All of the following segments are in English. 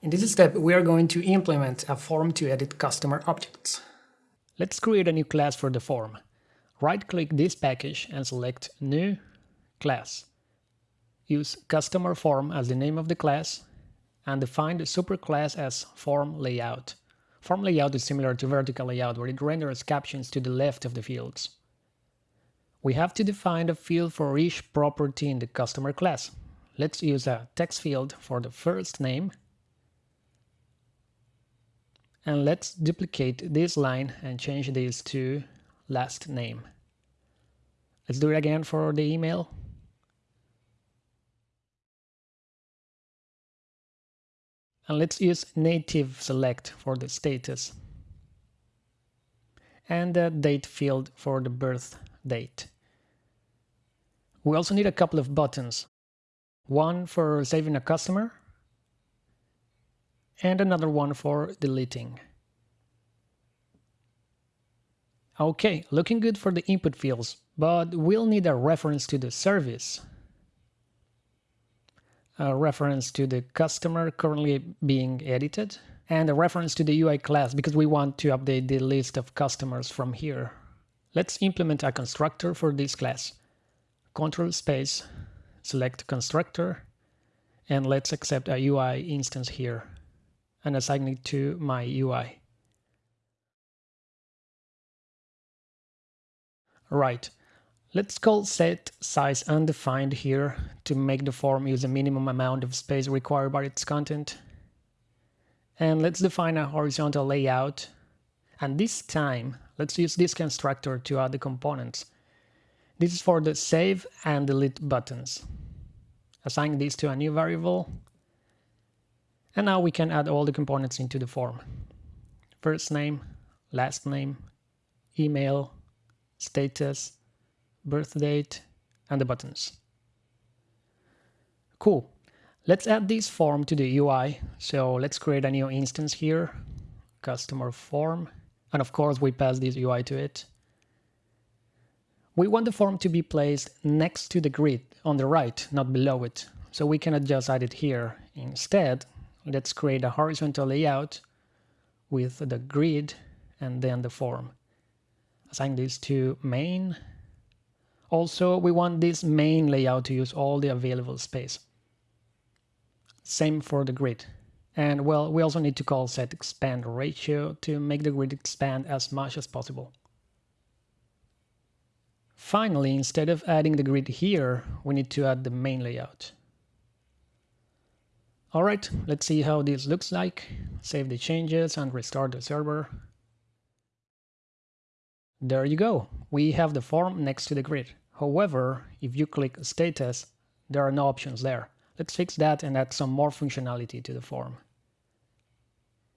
In this step, we are going to implement a form to edit customer objects. Let's create a new class for the form. Right-click this package and select New Class. Use Customer Form as the name of the class and define the superclass as Form Layout. Form layout is similar to vertical layout where it renders captions to the left of the fields. We have to define a field for each property in the customer class. Let's use a text field for the first name and let's duplicate this line and change this to last name. Let's do it again for the email. And let's use native select for the status. And the date field for the birth date. We also need a couple of buttons. One for saving a customer and another one for deleting. Okay, looking good for the input fields, but we'll need a reference to the service. A reference to the customer currently being edited, and a reference to the UI class because we want to update the list of customers from here. Let's implement a constructor for this class. Control space, select constructor, and let's accept a UI instance here and assign it to my UI. Right, let's call set size undefined here to make the form use a minimum amount of space required by its content. And let's define a horizontal layout. And this time, let's use this constructor to add the components. This is for the save and delete buttons. Assign this to a new variable and now we can add all the components into the form. First name, last name, email, status, birth date, and the buttons. Cool. Let's add this form to the UI. So let's create a new instance here, customer form. And of course, we pass this UI to it. We want the form to be placed next to the grid on the right, not below it. So we cannot just add it here. Instead, let's create a horizontal layout with the grid and then the form. Assign this to main. Also, we want this main layout to use all the available space. Same for the grid. And well, we also need to call set expand ratio to make the grid expand as much as possible. Finally, instead of adding the grid here, we need to add the main layout. Alright, let's see how this looks like. Save the changes and restart the server. There you go. We have the form next to the grid. However, if you click status, there are no options there. Let's fix that and add some more functionality to the form.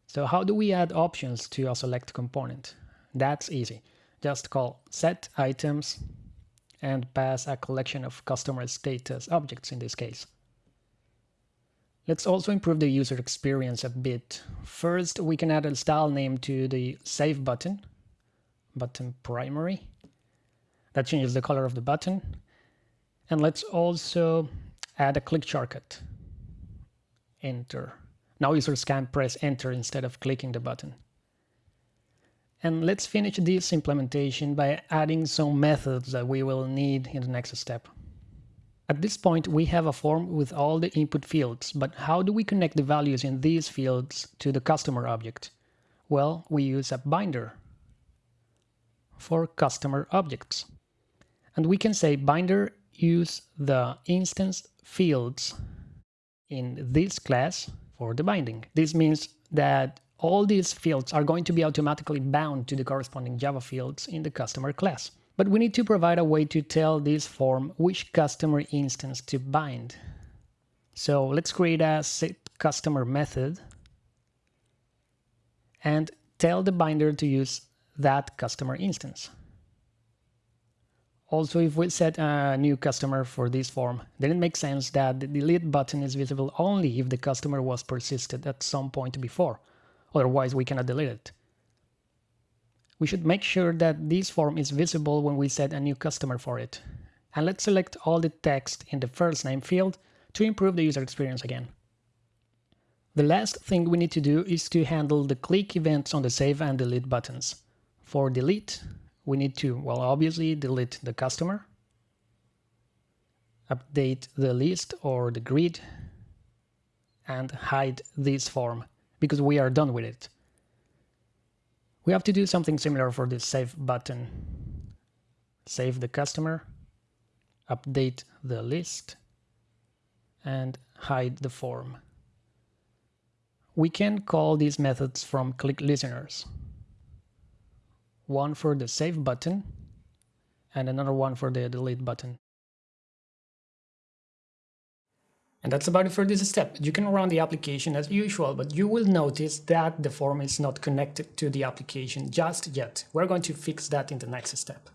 So how do we add options to a select component? That's easy. Just call set items and pass a collection of customer status objects in this case. Let's also improve the user experience a bit. First, we can add a style name to the Save button, button primary. That changes the color of the button. And let's also add a click shortcut. Enter. Now users can press enter instead of clicking the button. And let's finish this implementation by adding some methods that we will need in the next step. At this point, we have a form with all the input fields, but how do we connect the values in these fields to the customer object? Well, we use a binder for customer objects. And we can say binder use the instance fields in this class for the binding. This means that all these fields are going to be automatically bound to the corresponding Java fields in the customer class. But we need to provide a way to tell this form which customer instance to bind. So let's create a set customer method and tell the binder to use that customer instance. Also, if we set a new customer for this form, then it makes sense that the delete button is visible only if the customer was persisted at some point before. Otherwise, we cannot delete it we should make sure that this form is visible when we set a new customer for it. And let's select all the text in the first name field to improve the user experience again. The last thing we need to do is to handle the click events on the save and delete buttons. For delete, we need to, well, obviously delete the customer, update the list or the grid, and hide this form because we are done with it. We have to do something similar for the save button. Save the customer, update the list, and hide the form. We can call these methods from click listeners. One for the save button and another one for the delete button. And that's about it for this step. You can run the application as usual, but you will notice that the form is not connected to the application just yet. We're going to fix that in the next step.